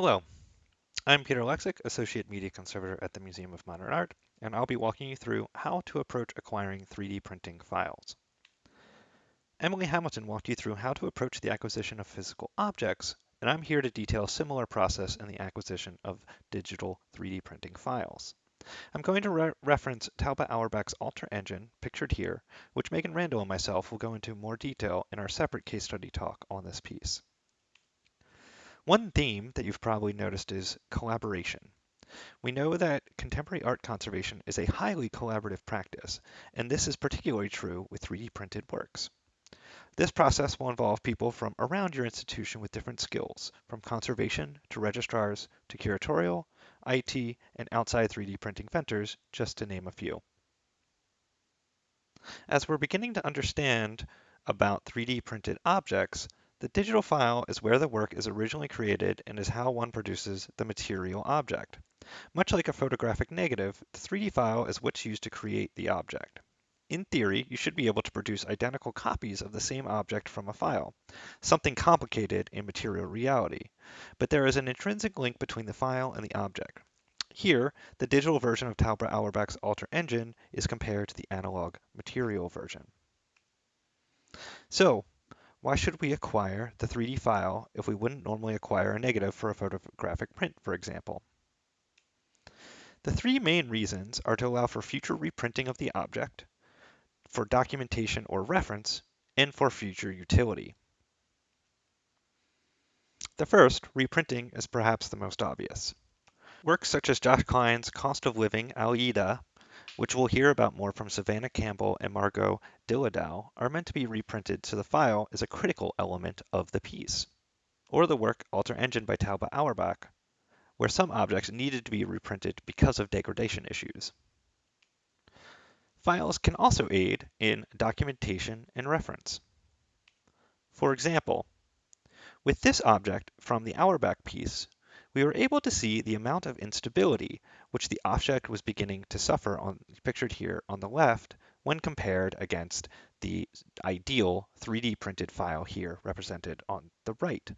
Hello, I'm Peter Oleksik, Associate Media Conservator at the Museum of Modern Art, and I'll be walking you through how to approach acquiring 3D printing files. Emily Hamilton walked you through how to approach the acquisition of physical objects, and I'm here to detail a similar process in the acquisition of digital 3D printing files. I'm going to re reference Tauba Auerbach's Altar/Engine, pictured here, which Megan Randall and myself will go into more detail in our separate case study talk on this piece. One theme that you've probably noticed is collaboration. We know that contemporary art conservation is a highly collaborative practice, and this is particularly true with 3D printed works. This process will involve people from around your institution with different skills, from conservation to registrars to curatorial, IT, and outside 3D printing vendors, just to name a few. As we're beginning to understand about 3D printed objects, the digital file is where the work is originally created and is how one produces the material object. Much like a photographic negative, the 3D file is what's used to create the object. In theory, you should be able to produce identical copies of the same object from a file, something complicated in material reality. But there is an intrinsic link between the file and the object. Here, the digital version of Tauba Auerbach's Altar/Engine is compared to the analog material version. So, why should we acquire the 3D file if we wouldn't normally acquire a negative for a photographic print, for example? The three main reasons are to allow for future reprinting of the object, for documentation or reference, and for future utility. The first, reprinting, is perhaps the most obvious. Works such as Josh Kline's Cost of Living, Aida, which we'll hear about more from Savannah Campbell and Margo Delidow, are meant to be reprinted so the file is a critical element of the piece. Or the work Altar/Engine by Tauba Auerbach, where some objects needed to be reprinted because of degradation issues. Files can also aid in documentation and reference. For example, with this object from the Auerbach piece, we were able to see the amount of instability which the object was beginning to suffer on pictured here on the left when compared against the ideal 3D printed file here represented on the right.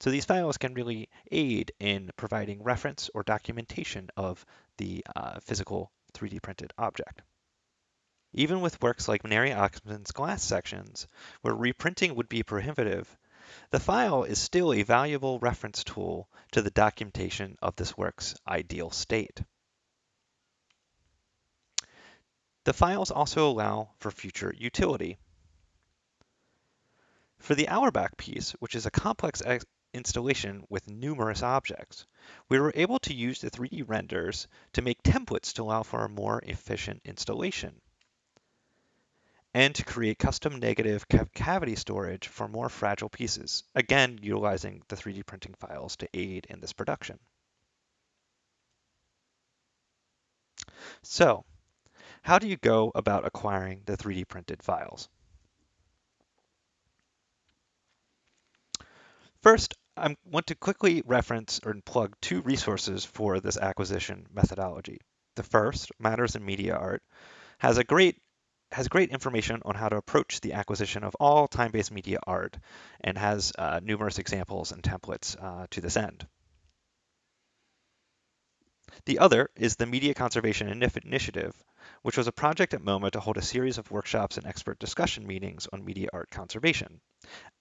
So these files can really aid in providing reference or documentation of the uh, physical 3D printed object. Even with works like Neri Oxman's glass sections, where reprinting would be prohibitive, the file is still a valuable reference tool to the documentation of this work's ideal state. The files also allow for future utility. For the Auerbach piece, which is a complex installation with numerous objects, we were able to use the 3D renders to make templates to allow for a more efficient installation and to create custom negative cavity storage for more fragile pieces, again utilizing the 3D printing files to aid in this production. So, how do you go about acquiring the 3D printed files? First, I want to quickly reference or plug two resources for this acquisition methodology. The first, Matters in Media Art, has a great has great information on how to approach the acquisition of all time-based media art and has uh, numerous examples and templates uh, to this end. The other is the Media Conservation Initiative, which was a project at MoMA to hold a series of workshops and expert discussion meetings on media art conservation.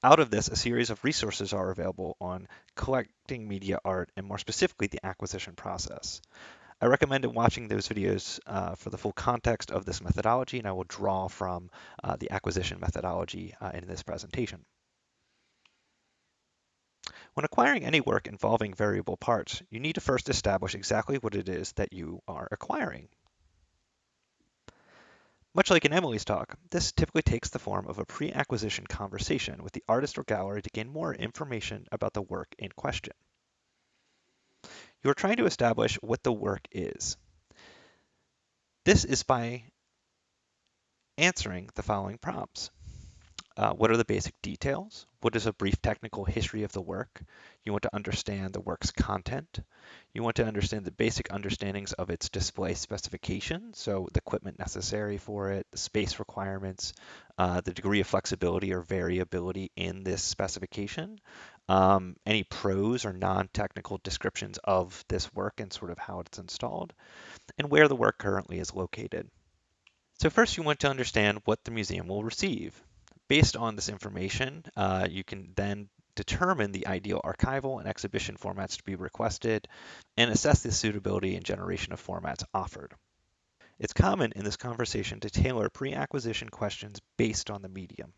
Out of this, a series of resources are available on collecting media art and more specifically the acquisition process. I recommend watching those videos uh, for the full context of this methodology, and I will draw from uh, the acquisition methodology uh, in this presentation. When acquiring any work involving variable parts, you need to first establish exactly what it is that you are acquiring. Much like in Emily's talk, this typically takes the form of a pre-acquisition conversation with the artist or gallery to gain more information about the work in question. You are trying to establish what the work is. This is by answering the following prompts. Uh, what are the basic details? What is a brief technical history of the work? You want to understand the work's content. You want to understand the basic understandings of its display specification, so the equipment necessary for it, the space requirements, uh, the degree of flexibility or variability in this specification, um, any pros or non-technical descriptions of this work and sort of how it's installed, and where the work currently is located. So first you want to understand what the museum will receive. Based on this information, uh, you can then determine the ideal archival and exhibition formats to be requested and assess the suitability and generation of formats offered. It's common in this conversation to tailor pre-acquisition questions based on the medium.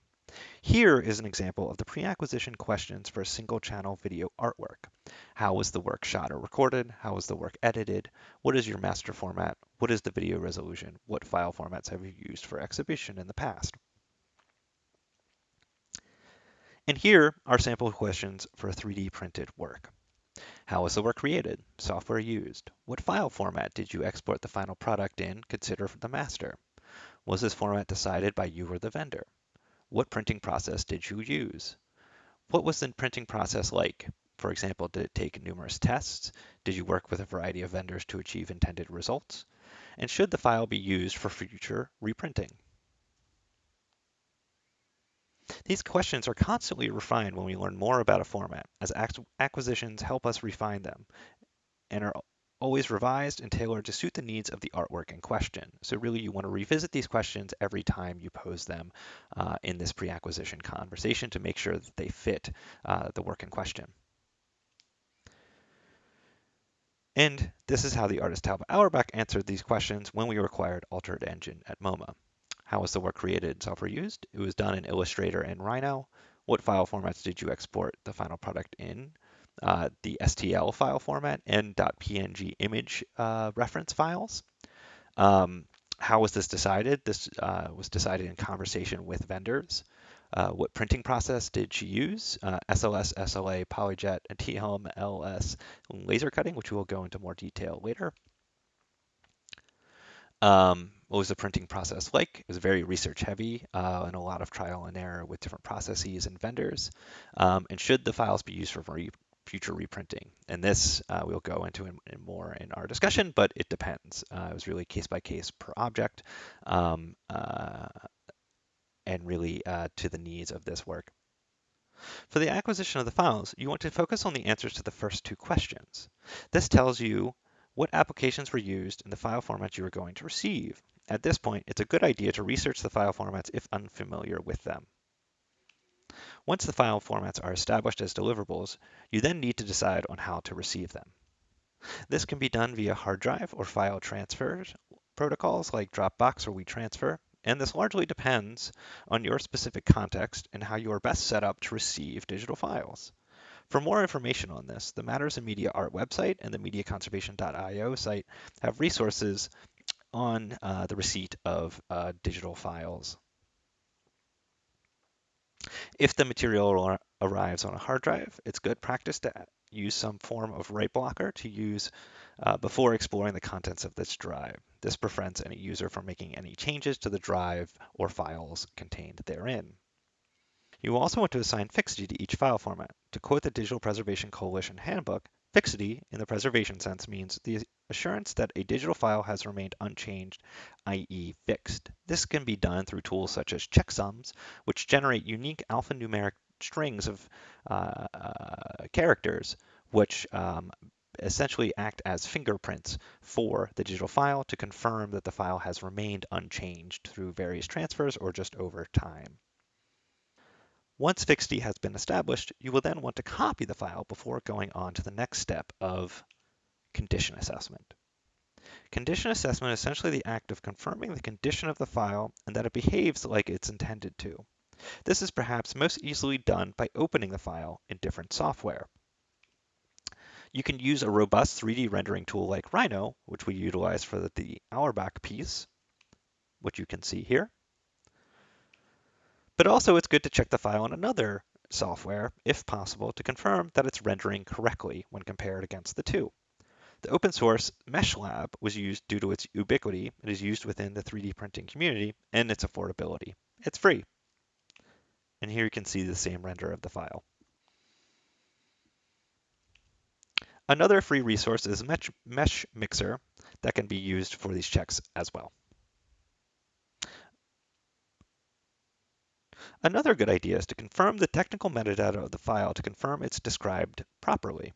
Here is an example of the pre-acquisition questions for a single channel video artwork. How was the work shot or recorded? How was the work edited? What is your master format? What is the video resolution? What file formats have you used for exhibition in the past? And here are sample questions for a 3D printed work. How was the work created? Software used? What file format did you export the final product in? Consider the master. Was this format decided by you or the vendor? What printing process did you use? What was the printing process like? For example, did it take numerous tests? Did you work with a variety of vendors to achieve intended results? And should the file be used for future reprinting? These questions are constantly refined when we learn more about a format, as acquisitions help us refine them and are always revised and tailored to suit the needs of the artwork in question. So really you want to revisit these questions every time you pose them uh, in this pre-acquisition conversation to make sure that they fit uh, the work in question. And this is how the artist Tauba Auerbach answered these questions when we required Altered Engine at MoMA. How was the work created and software used? It was done in Illustrator and Rhino. What file formats did you export the final product in? Uh, the STL file format and .png image uh, reference files. Um, how was this decided? This uh, was decided in conversation with vendors. Uh, what printing process did she use? SLS, uh, SLA, PolyJet, TLM, LS laser cutting, which we'll go into more detail later. Um, what was the printing process like? It was very research heavy uh, and a lot of trial and error with different processes and vendors. Um, and should the files be used for re future reprinting? And this uh, we'll go into in, in, more in our discussion, but it depends. Uh, it was really case by case per object um, uh, and really uh, to the needs of this work. For the acquisition of the files, you want to focus on the answers to the first two questions. This tells you what applications were used in the file format you are going to receive. At this point, it's a good idea to research the file formats if unfamiliar with them. Once the file formats are established as deliverables, you then need to decide on how to receive them. This can be done via hard drive or file transfer protocols like Dropbox or WeTransfer, and this largely depends on your specific context and how you are best set up to receive digital files. For more information on this, the Matters in Media Art website and the mediaconservation.io site have resources on uh, the receipt of uh, digital files. If the material arrives on a hard drive, it's good practice to use some form of write blocker to use uh, before exploring the contents of this drive. This prevents any user from making any changes to the drive or files contained therein. You also want to assign fixity to each file format. To quote the Digital Preservation Coalition Handbook, fixity in the preservation sense means the assurance that a digital file has remained unchanged, i.e. fixed. This can be done through tools such as checksums, which generate unique alphanumeric strings of uh, uh, characters, which um, essentially act as fingerprints for the digital file to confirm that the file has remained unchanged through various transfers or just over time. Once fixity has been established, you will then want to copy the file before going on to the next step of condition assessment. Condition assessment is essentially the act of confirming the condition of the file and that it behaves like it's intended to. This is perhaps most easily done by opening the file in different software. You can use a robust 3D rendering tool like Rhino, which we utilize for the Auerbach piece, which you can see here. But also it's good to check the file in another software, if possible, to confirm that it's rendering correctly when compared against the two. The open source MeshLab was used due to its ubiquity. It is used within the 3D printing community and its affordability. It's free. And here you can see the same render of the file. Another free resource is Mesh, Mesh Mixer that can be used for these checks as well. Another good idea is to confirm the technical metadata of the file to confirm it's described properly.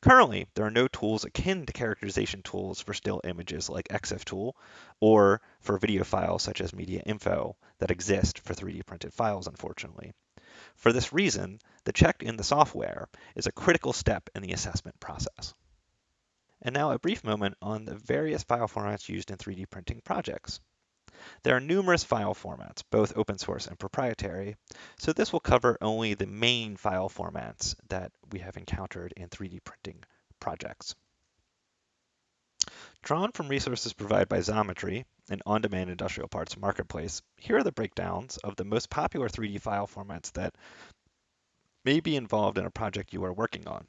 Currently, there are no tools akin to characterization tools for still images like ExifTool or for video files such as MediaInfo that exist for 3D printed files, unfortunately. For this reason, the check in the software is a critical step in the assessment process. And now a brief moment on the various file formats used in 3D printing projects. There are numerous file formats, both open source and proprietary, so this will cover only the main file formats that we have encountered in 3D printing projects. Drawn from resources provided by Xometry, an on-demand industrial parts marketplace, here are the breakdowns of the most popular 3D file formats that may be involved in a project you are working on.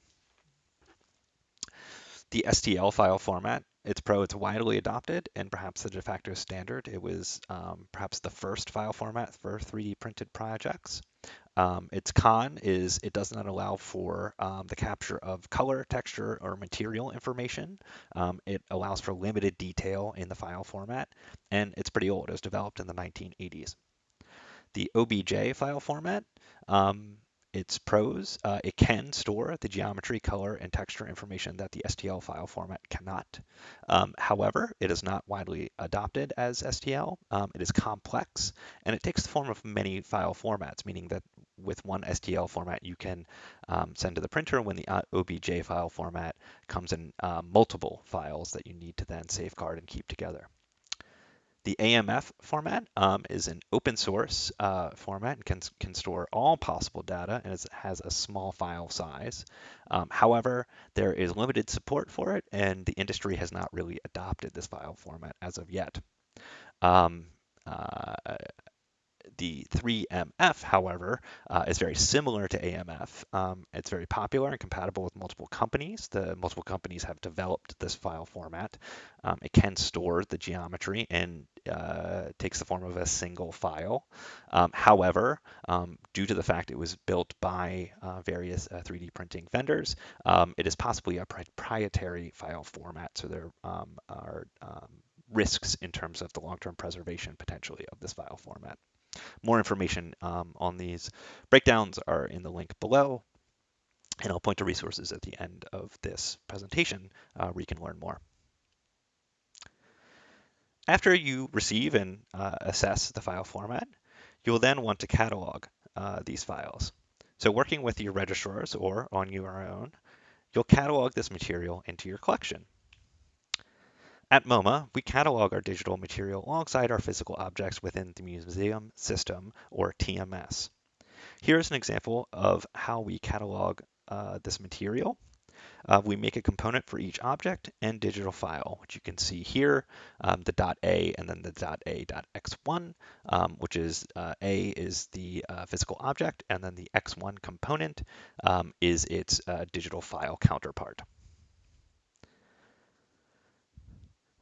The STL file format it's Pro, it's widely adopted and perhaps the de facto standard. It was um, perhaps the first file format for 3D printed projects. Um, its con is it does not allow for um, the capture of color, texture, or material information. Um, it allows for limited detail in the file format, and it's pretty old. It was developed in the 1980s. The OBJ file format, um, its pros, uh, it can store the geometry, color, and texture information that the STL file format cannot. Um, however, it is not widely adopted as STL. Um, it is complex, and it takes the form of many file formats, meaning that with one STL format, you can um, send to the printer when the uh, OBJ file format comes in uh, multiple files that you need to then safeguard and keep together. The AMF format um, is an open source uh, format and can, can store all possible data and it has a small file size. Um, however, there is limited support for it and the industry has not really adopted this file format as of yet. Um, uh, the 3MF, however, uh, is very similar to AMF. Um, it's very popular and compatible with multiple companies. The multiple companies have developed this file format. Um, it can store the geometry and uh, takes the form of a single file. Um, however, um, due to the fact it was built by uh, various 3D uh, printing vendors, um, it is possibly a proprietary file format. So there um, are risks in terms of the long-term preservation potentially of this file format. More information um, on these breakdowns are in the link below, and I'll point to resources at the end of this presentation uh, where you can learn more. After you receive and uh, assess the file format, you will then want to catalog uh, these files. So working with your registrars or on your own, you'll catalog this material into your collection. At MoMA, we catalog our digital material alongside our physical objects within the museum system, or TMS. Here's an example of how we catalog uh, this material. Uh, we make a component for each object and digital file, which you can see here, um, the .a and then the .a.x1, um, which is uh, A is the uh, physical object, and then the x1 component um, is its uh, digital file counterpart.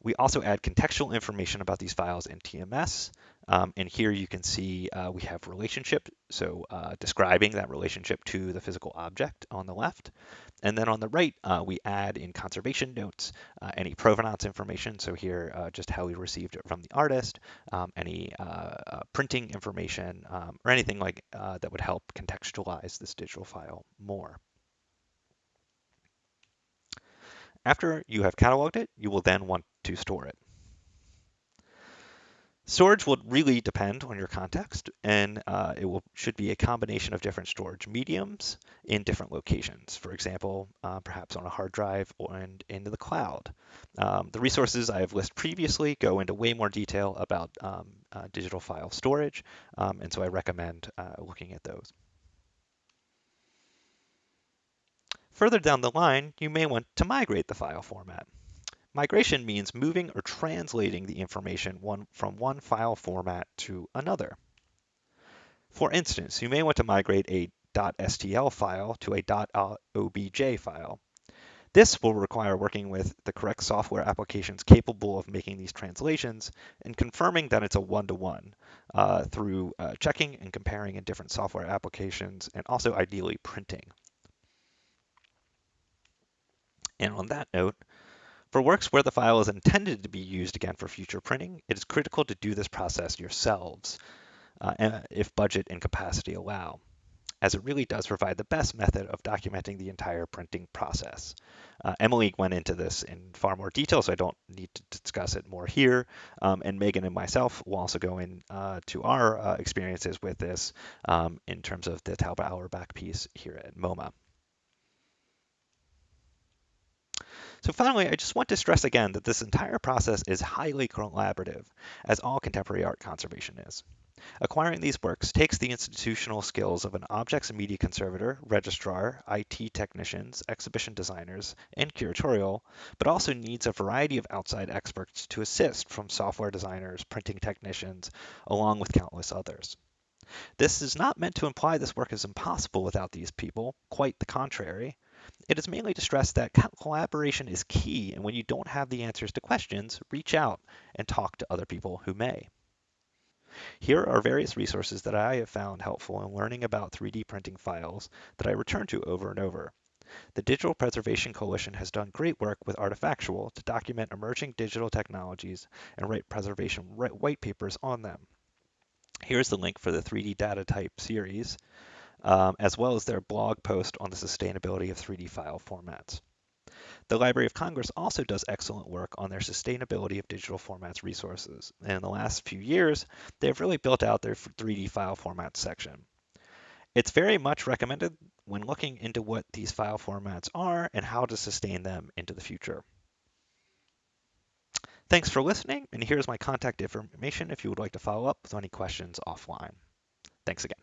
We also add contextual information about these files in TMS. Um, and here you can see uh, we have relationship, so uh, describing that relationship to the physical object on the left. And then on the right, uh, we add in conservation notes uh, any provenance information. So here, uh, just how we received it from the artist, um, any uh, printing information, um, or anything like that would help contextualize this digital file more. After you have cataloged it, you will then want to store it. Storage will really depend on your context, and uh, it will should be a combination of different storage mediums in different locations. For example, uh, perhaps on a hard drive or in, into the cloud. Um, the resources I have listed previously go into way more detail about um, uh, digital file storage, um, and so I recommend uh, looking at those. Further down the line, you may want to migrate the file format. Migration means moving or translating the information one, from one file format to another. For instance, you may want to migrate a .stl file to a .obj file. This will require working with the correct software applications capable of making these translations and confirming that it's a one-to-one -one, uh, through uh, checking and comparing in different software applications and also ideally printing. And on that note, for works where the file is intended to be used again for future printing, it is critical to do this process yourselves. uh, if budget and capacity allow as it really does provide the best method of documenting the entire printing process. Uh, Emily went into this in far more detail, so I don't need to discuss it more here. Um, and Megan and myself will also go into uh, our uh, experiences with this um, in terms of the Tauba Auerbach piece here at MoMA. So finally, I just want to stress again that this entire process is highly collaborative, as all contemporary art conservation is. Acquiring these works takes the institutional skills of an objects and media conservator, registrar, IT technicians, exhibition designers, and curatorial, but also needs a variety of outside experts to assist from software designers, printing technicians, along with countless others. This is not meant to imply this work is impossible without these people, quite the contrary. It is mainly to stress that collaboration is key, and when you don't have the answers to questions, reach out and talk to other people who may. Here are various resources that I have found helpful in learning about 3D printing files that I return to over and over. The Digital Preservation Coalition has done great work with Artifactual to document emerging digital technologies and write preservation white papers on them. Here's the link for the 3D data type series, um, as well as their blog post on the sustainability of 3D file formats. The Library of Congress also does excellent work on their sustainability of digital formats resources. And in the last few years, they've really built out their 3D file formats section. It's very much recommended when looking into what these file formats are and how to sustain them into the future. Thanks for listening, and here's my contact information if you would like to follow up with any questions offline. Thanks again.